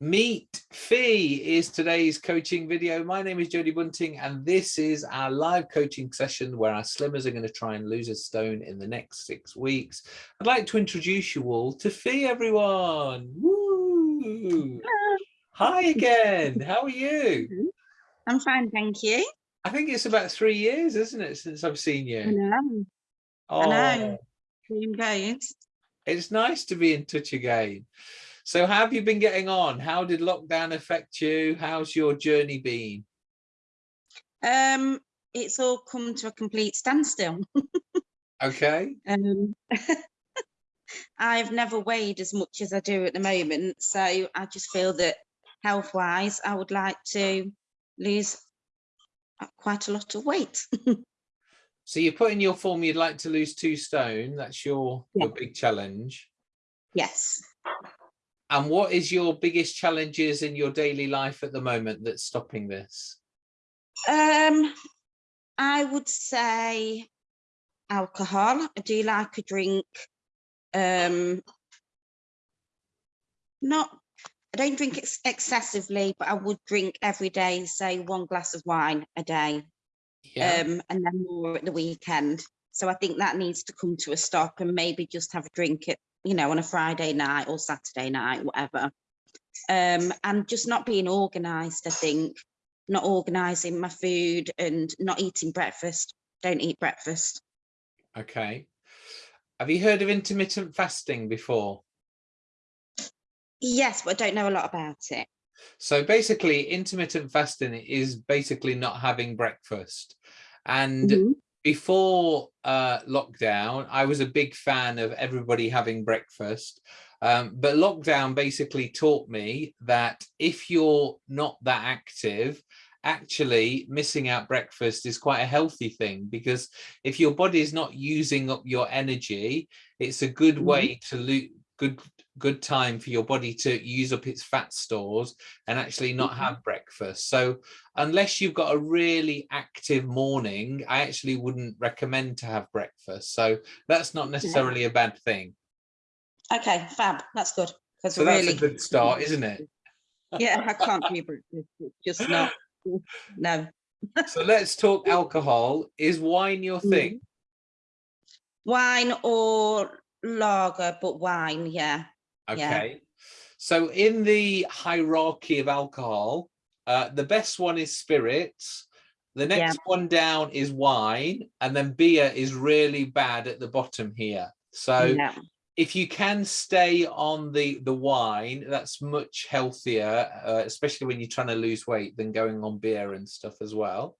Meet Fee is today's coaching video. My name is Jody Bunting and this is our live coaching session where our slimmers are going to try and lose a stone in the next six weeks. I'd like to introduce you all to Fee, everyone. Woo! Hi again. How are you? I'm fine, thank you. I think it's about three years, isn't it, since I've seen you? I know. Oh, I know. Oh. Goes. it's nice to be in touch again. So how have you been getting on? How did lockdown affect you? How's your journey been? Um, it's all come to a complete standstill. Okay. um, I've never weighed as much as I do at the moment, so I just feel that health-wise, I would like to lose quite a lot of weight. So you put in your form you'd like to lose two stone. That's your, your big challenge. yes. And what is your biggest challenges in your daily life at the moment that's stopping this? Um, I would say alcohol. I do like a drink. Um, not, I don't drink ex excessively, but I would drink every day, say one glass of wine a day, Yeah. um, and then more at the weekend. So I think that needs to come to a stop and maybe just have a drink at, you know, on a Friday night or Saturday night, whatever. Um, and just not being organised, I think, not organising my food and not eating breakfast. Don't eat breakfast. Okay. Have you heard of intermittent fasting before? Yes, but I don't know a lot about it. So basically intermittent fasting is basically not having breakfast. And Mhm. Before uh, lockdown, I was a big fan of everybody having breakfast. Um, but lockdown basically taught me that if you're not that active, actually missing out breakfast is quite a healthy thing because if your body is not using up your energy, it's a good Mhm. way to lose good good time for your body to use up its fat stores and actually not Mhm. have breakfast. So unless you've got a really active morning, I actually wouldn't recommend to have breakfast. So that's not necessarily a bad thing. Okay, fab. That's good. So that's really, a good start, isn't it? yeah, I can't breakfast. Just not. No. So let's talk alcohol. Is wine your thing? Wine or lager, but wine, yeah. Yeah. Okay. So in the hierarchy of alcohol, uh, the best one is spirits. The Yeah. next one down is wine, and then beer is really bad at the bottom here. So yeah. if you can stay on the the wine that's much healthier uh, especially when you're trying to lose weight than going on beer and stuff as well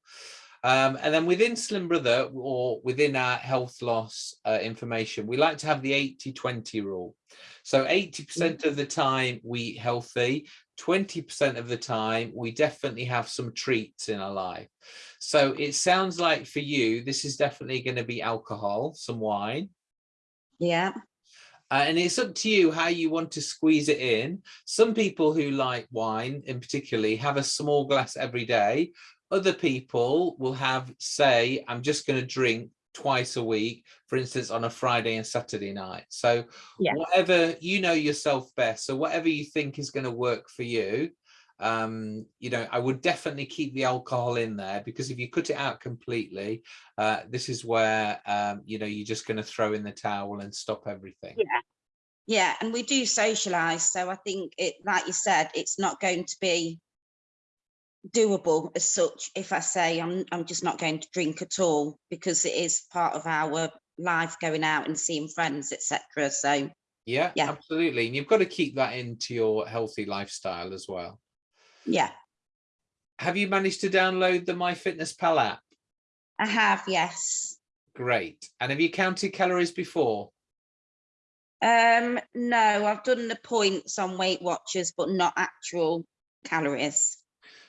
um, and then within slim brother or within our health loss uh, information we like to have the 80 20 rule so 80 percent of the time we eat healthy 20 percent of the time we definitely have some treats in our life so it sounds like for you this is definitely going to be alcohol some wine Yeah. uh, and it's up to you how you want to squeeze it in. Some people who like wine in particularly have a small glass every day. Other people will have, say, I'm just going to drink twice a week, for instance, on a Friday and Saturday night. So Yeah. whatever, you know yourself best. So whatever you think is going to work for you, um you know i would definitely keep the alcohol in there because if you cut it out completely uh this is where um you know you're just going to throw in the towel and stop everything Yeah. Yeah. And we do socialize. So I think it, like you said, it's not going to be doable as such if I say I'm I'm just not going to drink at all because it is part of our life going out and seeing friends, etc. So yeah, Yeah. absolutely and you've got to keep that into your healthy lifestyle as well yeah, have you managed to download the myfitnesspal app I have, yes. great and have you counted calories before Um, no, I've done the points on Weight Watchers, but not actual calories.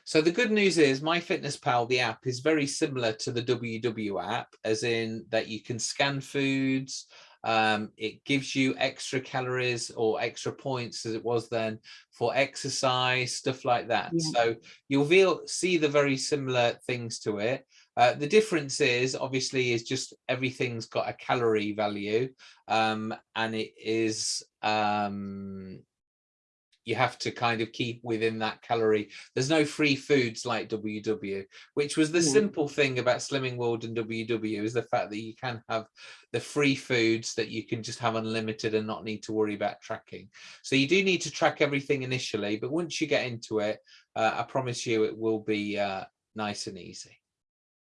So the good news is MyFitnessPal, the app, is very similar to the WW app, as in that you can scan foods. Um, it gives you extra calories or extra points, as it was then, for exercise, stuff like that. Yeah. So you'll feel, see the very similar things to it. Uh, the difference is obviously is just everything's got a calorie value um, and it is um, you have to kind of keep within that calorie. There's no free foods like WW, which was the Yeah. simple thing about Slimming World and WW is the fact that you can have the free foods that you can just have unlimited and not need to worry about tracking. So you do need to track everything initially, but once you get into it, uh, I promise you it will be uh, nice and easy.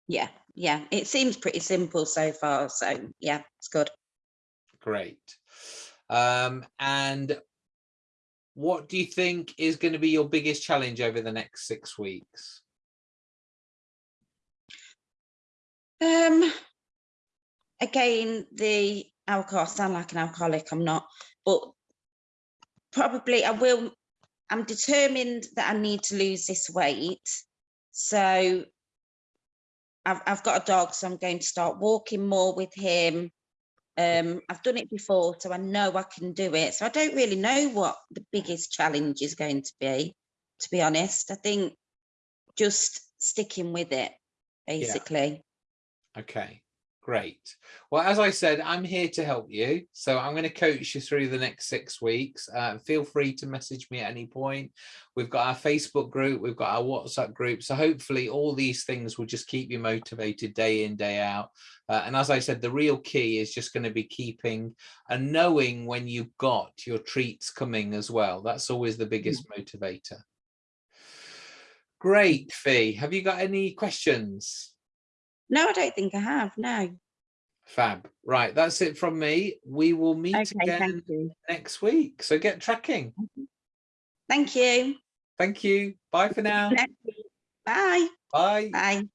Yeah, yeah, it seems pretty simple so far. So yeah, it's good. Great. Um, and what do you think is going to be your biggest challenge over the next six weeks? Um, again, the alcohol, I sound like an alcoholic, I'm not, but probably I will, I'm determined that I need to lose this weight. So I've, I've got a dog, so I'm going to start walking more with him. Um, I've done it before, so I know I can do it. So I don't really know what the biggest challenge is going to be, to be honest. I think just sticking with it, basically. Okay, great. Well, as I said, I'm here to help you. So I'm going to coach you through the next six weeks. Uh, feel free to message me at any point. We've got our Facebook group, we've got our WhatsApp group. So hopefully all these things will just keep you motivated day in, day out. Uh, and as I said, the real key is just going to be keeping and knowing when you've got your treats coming as well. That's always the biggest motivator. Great, Fee. Have you got any questions? No, I don't think I have. No. Fab. Right, that's it from me. We will meet Okay, again next week. So get tracking. Thank you. Thank you. Bye for now. Bye. Bye. Bye.